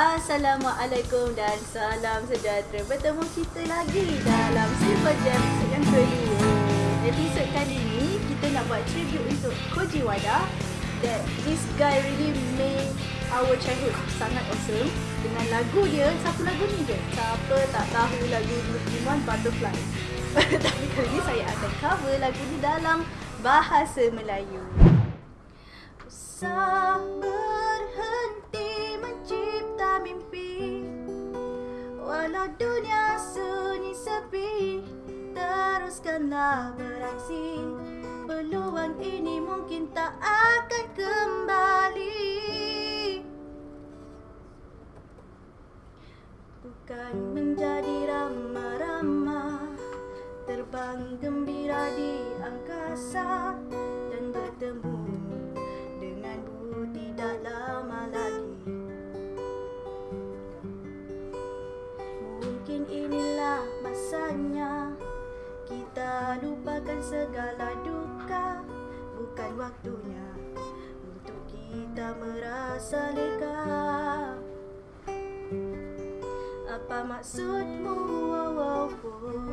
Assalamualaikum dan salam sejahtera. Bertemu kita lagi dalam Simple Jam yang kedua. Episod kali ini kita nak buat tribute untuk Koji Wada. That this guy really made our childhood sangat awesome. Dengan lagu dia, satu lagu ni je Siapa tak tahu lagu Iman Butterfly. Tapi kali ini saya akan cover lagu ni dalam bahasa Melayu Walau dunia sunyi sepi Teruskanlah beraksi. Peluang ini mungkin tak akan kembali. Bukan menjadi ramah-ramah Terbang gembira di angkasa Dan bertemu Kita lupakan segala duka. Bukan waktunya Untuk kita merasa lega. Apa maksudmu? Oh, oh, oh.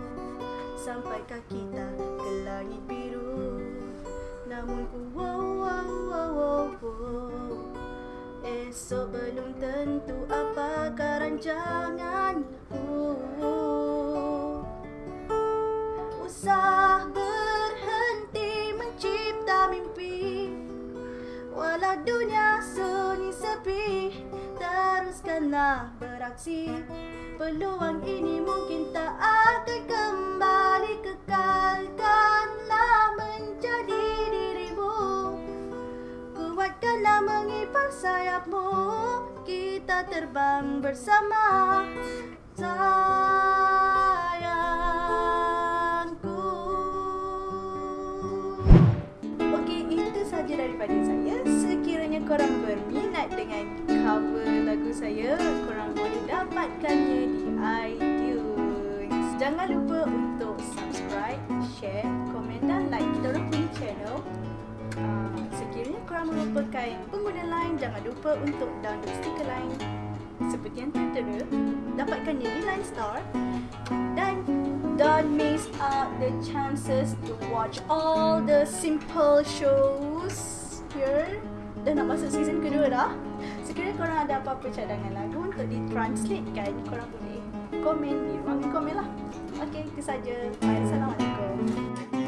Sampaikah kita ke langit biru? Namun ku wow, wow, wow, wow, wow. Esok belum tentu apakah rancanganku sepi Teruskanlah beraksi. Peluang ini mungkin tak akan kembali Kekalkanlah menjadi dirimu. Kuatkanlah mengipar sayapmu. Kita terbang bersama. Sayangku. Okey, itu saja daripada saya. Sekiranya korang berminat cover lagu saya Korang boleh dapatkannya di iTunes. Jangan lupa untuk subscribe, share, komen dan like kita orang punya channel. Uh, Sekiranya korang merupakan pengguna Line Jangan lupa untuk download stiker Line Seperti yang tertera Dapatkannya di Line Store. Dan don't miss out the chances to watch all the simple shows Dah nak masuk season kedua dah Sekiranya korang ada apa-apa cadangan lagu untuk ditranslatekan Korang boleh komen di ruangan komen lah Okay, itu saja. Assalamualaikum.